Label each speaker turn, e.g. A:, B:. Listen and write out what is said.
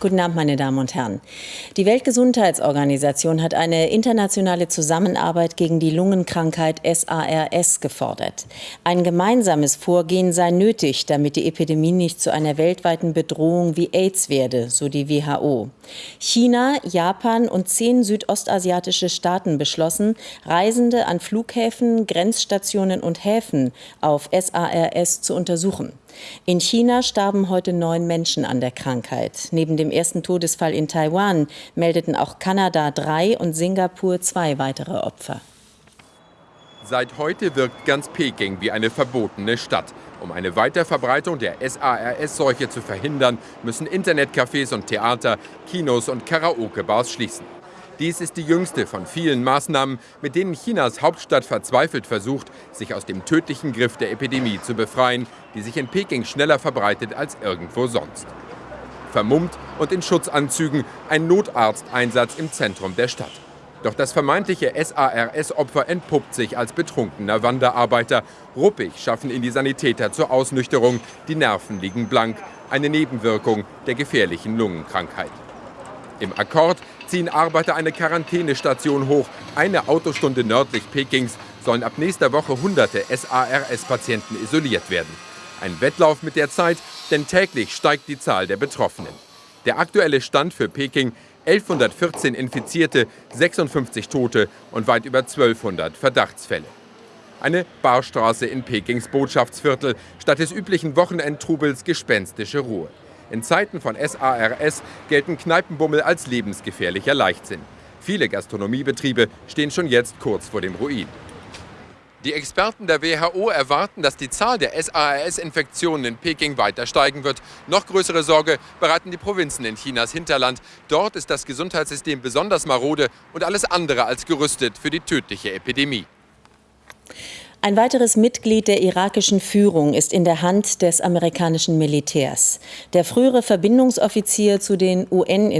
A: Guten Abend, meine Damen und Herren. Die Weltgesundheitsorganisation hat eine internationale Zusammenarbeit gegen die Lungenkrankheit SARS gefordert. Ein gemeinsames Vorgehen sei nötig, damit die Epidemie nicht zu einer weltweiten Bedrohung wie AIDS werde, so die WHO. China, Japan und zehn südostasiatische Staaten beschlossen, Reisende an Flughäfen, Grenzstationen und Häfen auf SARS zu untersuchen. In China starben heute neun Menschen an der Krankheit. Neben dem ersten Todesfall in Taiwan meldeten auch Kanada drei und Singapur zwei weitere Opfer.
B: Seit heute wirkt ganz Peking wie eine verbotene Stadt. Um eine Weiterverbreitung der SARS-Seuche zu verhindern, müssen Internetcafés und Theater, Kinos und Karaoke-Bars schließen. Dies ist die jüngste von vielen Maßnahmen, mit denen Chinas Hauptstadt verzweifelt versucht, sich aus dem tödlichen Griff der Epidemie zu befreien, die sich in Peking schneller verbreitet als irgendwo sonst. Vermummt und in Schutzanzügen ein Notarzteinsatz im Zentrum der Stadt. Doch das vermeintliche SARS-Opfer entpuppt sich als betrunkener Wanderarbeiter. Ruppig schaffen ihn die Sanitäter zur Ausnüchterung. Die Nerven liegen blank. Eine Nebenwirkung der gefährlichen Lungenkrankheit. Im Akkord ziehen Arbeiter eine Quarantänestation hoch. Eine Autostunde nördlich Pekings sollen ab nächster Woche hunderte SARS-Patienten isoliert werden. Ein Wettlauf mit der Zeit, denn täglich steigt die Zahl der Betroffenen. Der aktuelle Stand für Peking 1114 Infizierte, 56 Tote und weit über 1200 Verdachtsfälle. Eine Barstraße in Pekings Botschaftsviertel, statt des üblichen Wochenendtrubels gespenstische Ruhe. In Zeiten von SARS gelten Kneipenbummel als lebensgefährlicher Leichtsinn. Viele Gastronomiebetriebe stehen schon jetzt kurz vor dem Ruin. Die Experten der WHO erwarten, dass die Zahl der SARS-Infektionen in Peking weiter steigen wird. Noch größere Sorge bereiten die Provinzen in Chinas Hinterland. Dort ist das Gesundheitssystem besonders marode und alles andere als gerüstet für die tödliche Epidemie.
A: Ein weiteres Mitglied der irakischen Führung ist in der Hand des amerikanischen Militärs. Der frühere Verbindungsoffizier zu den UN